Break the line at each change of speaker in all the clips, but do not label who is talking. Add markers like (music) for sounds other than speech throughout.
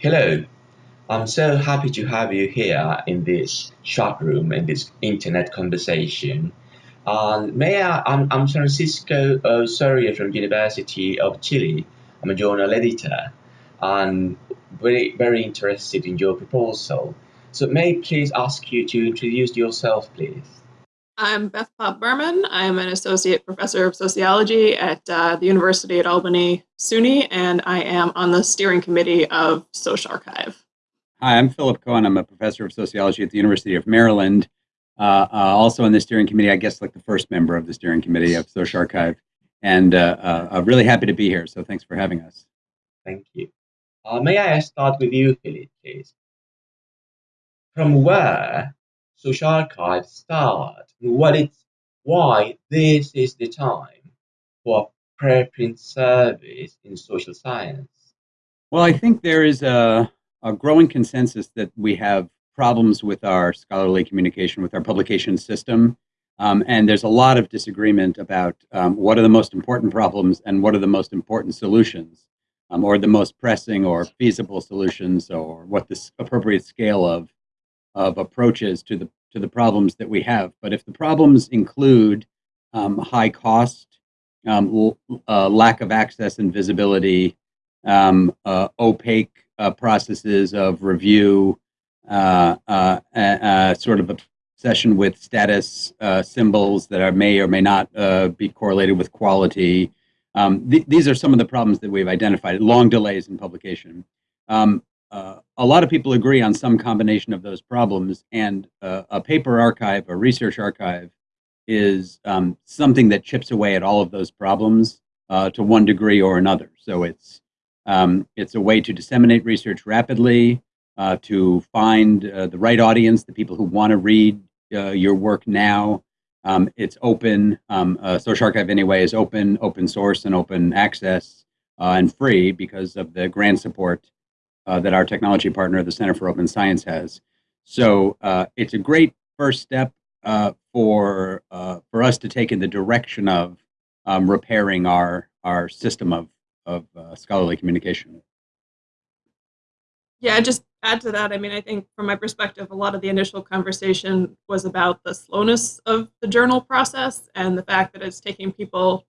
Hello, I'm so happy to have you here in this chat room and this internet conversation. Um, may I, I'm, I'm Francisco Osorio from University of Chile. I'm a journal editor and very, very interested in your proposal. So may I please ask you to introduce yourself, please?
I'm Beth Popp Berman. I'm an associate professor of sociology at uh, the University at Albany SUNY, and I am on the steering committee of Social SocArXiv.
Hi, I'm Philip Cohen. I'm a professor of sociology at the University of Maryland. Uh, uh, also on the steering committee, I guess like the first member of the steering committee of Social SocArXiv. And uh, uh, I'm really happy to be here, so thanks for having us.
Thank you. Uh, may I start with you, Philip, please? From where SocArXiv start? What it's, why this is the time for preprint service in social science?
Well, I think there is a a growing consensus that we have problems with our scholarly communication, with our publication system. Um, and there's a lot of disagreement about um, what are the most important problems and what are the most important solutions, um, or the most pressing or feasible solutions, or what the appropriate scale of, of approaches to the, to the problems that we have. But if the problems include um, high cost, um, uh, lack of access and visibility, um, uh, opaque uh, processes of review, uh, uh, uh, sort of obsession with status symbols that are, may or may not be correlated with quality. Um, th these are some of the problems that we've identified, long delays in publication. Um, a lot of people agree on some combination of those problems, and a paper archive, a research archive, is um, something that chips away at all of those problems uh, to one degree or another. So it's um, it's a way to disseminate research rapidly, uh, to find uh, the right audience, the people who want to read uh, your work now. Um, it's open. Um, uh, SocArXiv anyway is open, open source, and open access, uh, and free because of the grant support uh, that our technology partner, the Center for Open Science, has. So it's a great first step for for us to take in the direction of um, repairing our our system of of uh, scholarly communication.
Yeah, just add to that. I mean, I think from my perspective, a lot of the initial conversation was about the slowness of the journal process and the fact that it's taking people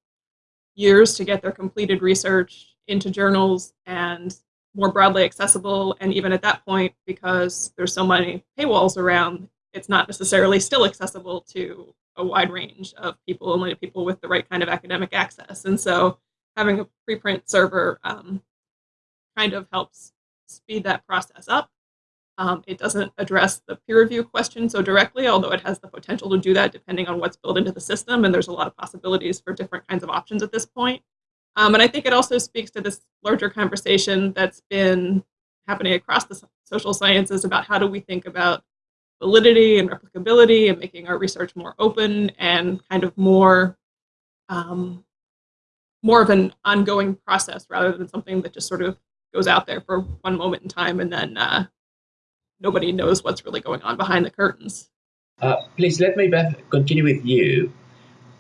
years to get their completed research into journals and more broadly accessible. And even at that point, because there's so many paywalls around, it's not necessarily still accessible to a wide range of people, only people with the right kind of academic access. And so having a preprint server um, kind of helps speed that process up. Um, it doesn't address the peer review question so directly, although it has the potential to do that depending on what's built into the system, and there's a lot of possibilities for different kinds of options at this point. Um, and I think it also speaks to this larger conversation that's been happening across the social sciences about how do we think about validity and replicability and making our research more open and kind of more um, more of an ongoing process rather than something that just sort of goes out there for one moment in time and then uh, nobody knows what's really going on behind the curtains.
Uh, please let me Beth, continue with you.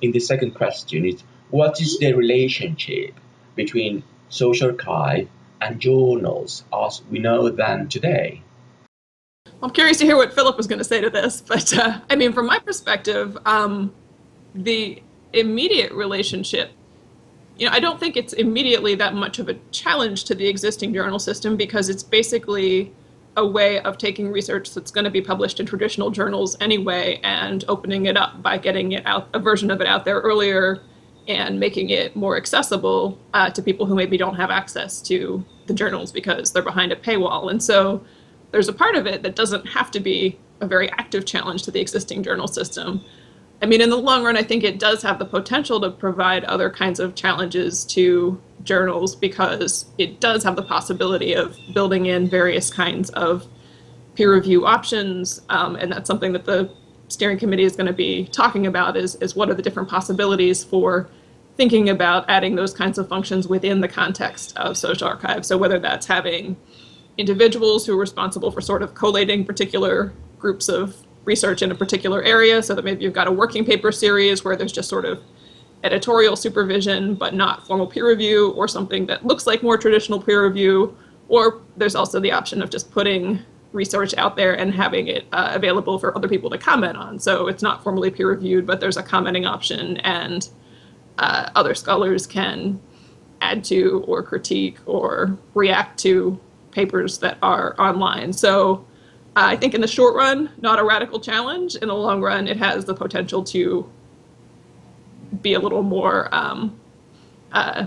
In the second question, is what is the relationship between SocArXiv and journals as we know them today?
I'm curious to hear what Philip was going to say to this, (laughs) but uh, I mean, from my perspective, um, the immediate relationship you know, I don't think it's immediately that much of a challenge to the existing journal system because it's basically a way of taking research that's going to be published in traditional journals anyway and opening it up by getting it out, a version of it out there earlier and making it more accessible uh, to people who maybe don't have access to the journals because they're behind a paywall. And so there's a part of it that doesn't have to be a very active challenge to the existing journal system. I mean, in the long run, I think it does have the potential to provide other kinds of challenges to journals because it does have the possibility of building in various kinds of peer review options. Um, and that's something that the steering committee is going to be talking about is, is what are the different possibilities for thinking about adding those kinds of functions within the context of SocArXiv. So whether that's having individuals who are responsible for sort of collating particular groups of research in a particular area so that maybe you've got a working paper series where there's just sort of editorial supervision but not formal peer review or something that looks like more traditional peer review or there's also the option of just putting research out there and having it uh, available for other people to comment on. So it's not formally peer reviewed, but there's a commenting option and uh, other scholars can add to or critique or react to papers that are online. So uh, I think in the short run, not a radical challenge. In the long run, it has the potential to be a little more, um, uh,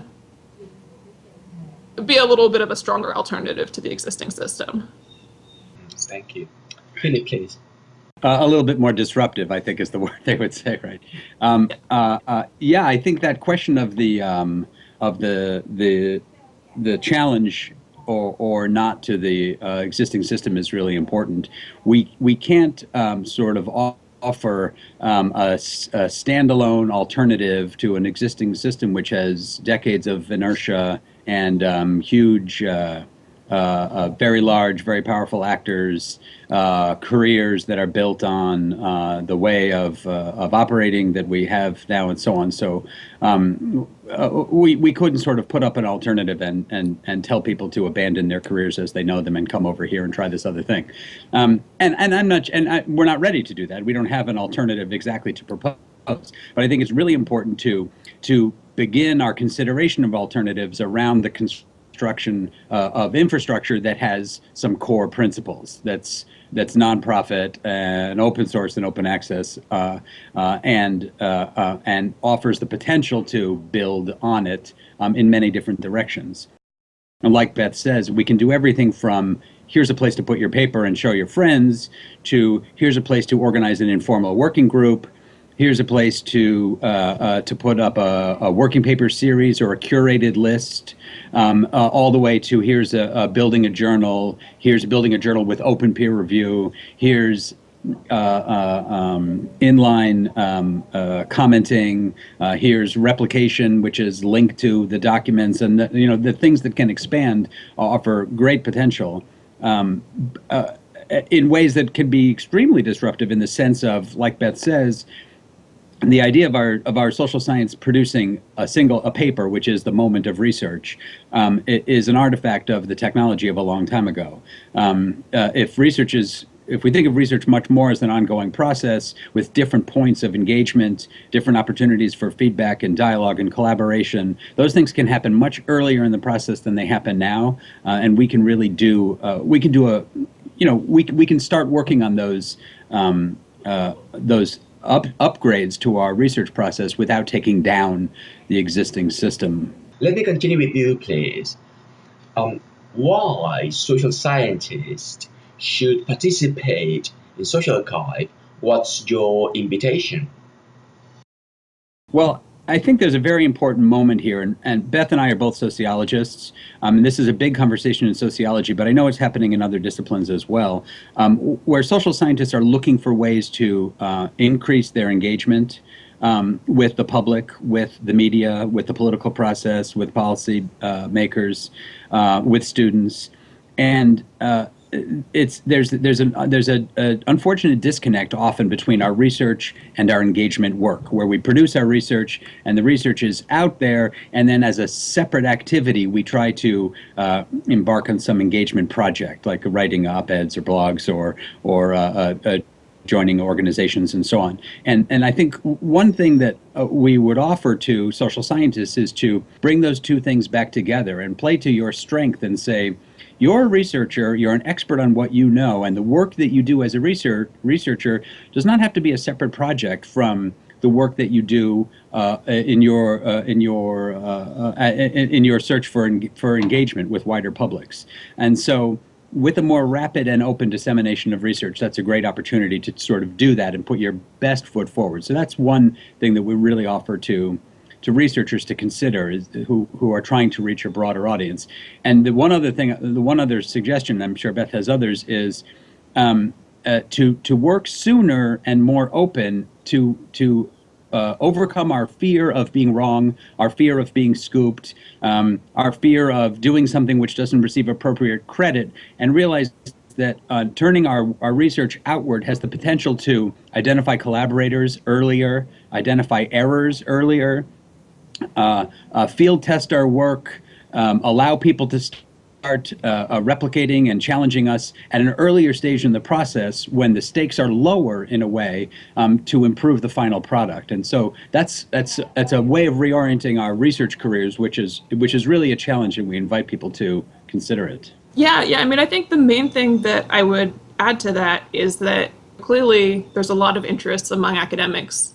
be a little bit of a stronger alternative to the existing system.
Thank you. Philip, please.
Uh, a little bit more disruptive, I think, is the (laughs) word they would say, right? Um, uh, uh, yeah, I think that question of the um, of the the the challenge or or not to the uh, existing system is really important. We we can't um, sort of offer um, a, a, standalone alternative to an existing system which has decades of inertia and um, huge uh, very large, very powerful actors, uh, careers that are built on uh, the way of, uh, of operating that we have now and so on. So um, uh, we, we couldn't sort of put up an alternative and, and, and tell people to abandon their careers as they know them and come over here and try this other thing. Um, and, and I'm not, and I, we're not ready to do that. We don't have an alternative exactly to propose. But I think it's really important to, to begin our consideration of alternatives around the construction uh, of infrastructure that has some core principles. That's that's nonprofit and open source and open access, uh, uh, and uh, uh, and offers the potential to build on it um, in many different directions. And like Beth says, we can do everything from here's a place to put your paper and show your friends to here's a place to organize an informal working group here's a place to uh, uh, to put up a, a, working paper series or a curated list, um, uh, all the way to here's a, a, building a journal, here's building a journal with open peer review, here's uh, uh, um, inline um, uh, commenting, here's replication, which is linked to the documents, and the, you know the things that can expand offer great potential. Um, in ways that can be extremely disruptive in the sense of, like Beth says, the idea of our of our social science producing a single a paper, which is the moment of research, um, is an artifact of the technology of a long time ago. Um, uh, if research is if we think of research much more as an ongoing process with different points of engagement, different opportunities for feedback and dialogue and collaboration, those things can happen much earlier in the process than they happen now, uh, and we can really do uh, we can do a you know we we can start working on those um, uh, those up, upgrades to our research process without taking down the existing system.
Let me continue with you, please. Um, why social scientists should participate in social archive? What's your invitation?
Well, I think there's a very important moment here, and, and Beth and I are both sociologists, um, and this is a big conversation in sociology, but I know it's happening in other disciplines as well, um, where social scientists are looking for ways to uh, increase their engagement um, with the public, with the media, with the political process, with policy uh, makers, uh, with students, and uh, it's there's there's a there's a, a, unfortunate disconnect often between our research and our engagement work, where we produce our research and the research is out there, and then as a separate activity, we try to uh, embark on some engagement project, like writing op-eds or blogs or or uh, uh, joining organizations and so on. And and I think one thing that uh, we would offer to social scientists is to bring those two things back together and play to your strength and say you're a researcher, you're an expert on what you know, and the work that you do as a research, researcher does not have to be a separate project from the work that you do uh, in your uh, in your uh, uh in, your search for for engagement with wider publics. And so, with a more rapid and open dissemination of research, that's a great opportunity to sort of do that and put your best foot forward. So that's one thing that we really offer to to researchers to consider is, who, who are trying to reach a broader audience. And the one other thing, the one other suggestion, I'm sure Beth has others, is um, uh, to to work sooner and more open to to uh, overcome our fear of being wrong, our fear of being scooped, um, our fear of doing something which doesn't receive appropriate credit, and realize that uh, turning our, our research outward has the potential to identify collaborators earlier, identify errors earlier, field test our work, um, allow people to start uh, uh, replicating and challenging us at an earlier stage in the process when the stakes are lower in a way um, to improve the final product. And so that's that's that's a way of reorienting our research careers, which is which is really a challenge, and we invite people to consider it.
Yeah, yeah. I mean, I think the main thing that I would add to that is that clearly there's a lot of interest among academics.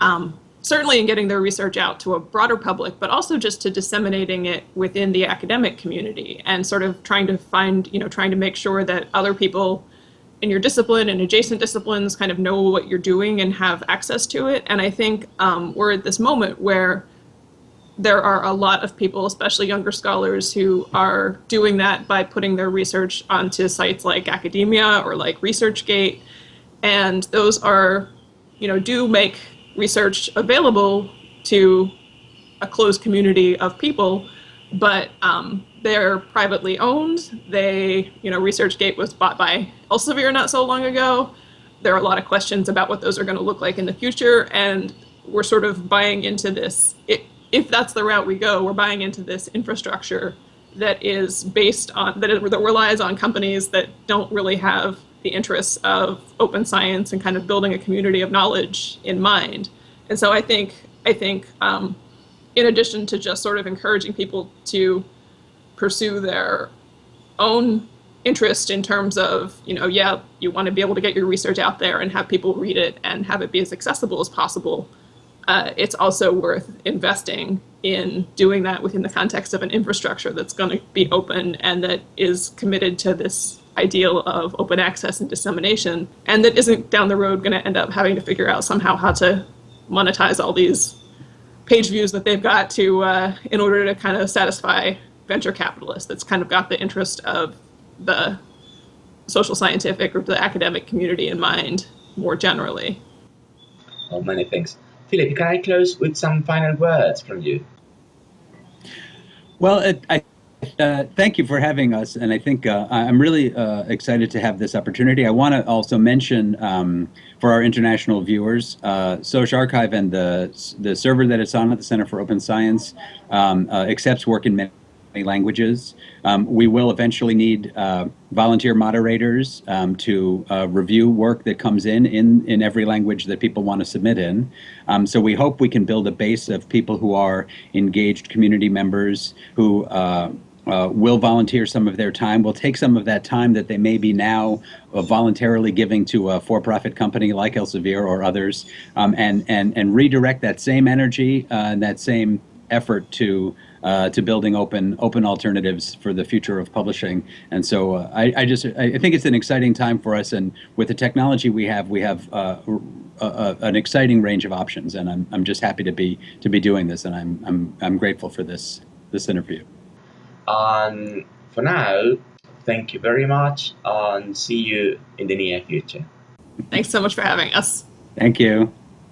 Um, certainly in getting their research out to a broader public, but also just to disseminating it within the academic community and sort of trying to find, you know, trying to make sure that other people in your discipline and adjacent disciplines kind of know what you're doing and have access to it. And I think um, we're at this moment where there are a lot of people, especially younger scholars, who are doing that by putting their research onto sites like academia or like ResearchGate. And those are, you know, do make research available to a closed community of people, but um, they're privately owned. They, you know, ResearchGate was bought by Elsevier not so long ago. There are a lot of questions about what those are going to look like in the future, and we're sort of buying into this. It, if that's the route we go, we're buying into this infrastructure that is based on that, it, that relies on companies that don't really have the interests of open science and kind of building a community of knowledge in mind. And so I think I think um, in addition to just sort of encouraging people to pursue their own interest in terms of, you know, yeah, you want to be able to get your research out there and have people read it and have it be as accessible as possible. Uh, it's also worth investing in doing that within the context of an infrastructure that's going to be open and that is committed to this ideal of open access and dissemination, and that isn't down the road going to end up having to figure out somehow how to monetize all these page views that they've got to uh, in order to kind of satisfy venture capitalists. That's kind of got the interest of the social scientific or the academic community in mind more generally.
Oh, many things. Philip, can I close with some final words from you?
Well, it, I uh, thank you for having us, and I think uh, I'm really uh, excited to have this opportunity. I want to also mention um, for our international viewers, uh, SocArXiv and the the server that it's on at the Center for Open Science um, uh, accepts work in many languages. Um, we will eventually need uh, volunteer moderators um, to uh, review work that comes in, in in every language that people want to submit in. Um, so we hope we can build a base of people who are engaged community members who uh, uh, will volunteer some of their time, will take some of that time that they may be now uh, voluntarily giving to a for-profit company like Elsevier or others, um, and and and redirect that same energy uh, and that same effort to uh, to building open open alternatives for the future of publishing. And so uh, I, I, just I think it's an exciting time for us, and with the technology we have, we have uh, an exciting range of options. And I'm I'm just happy to be to be doing this, and I'm I'm I'm grateful for this this interview.
And for now, thank you very much and see you in the near future.
Thanks so much for having us.
Thank you.